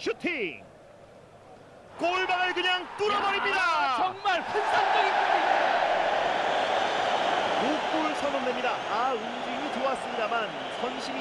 슈팅. 골방을 그냥 뚫어버립니다. 야, 정말 환상적인 골입니다. 6골 선언됩니다. 아 움직임이 좋았습니다만 선심이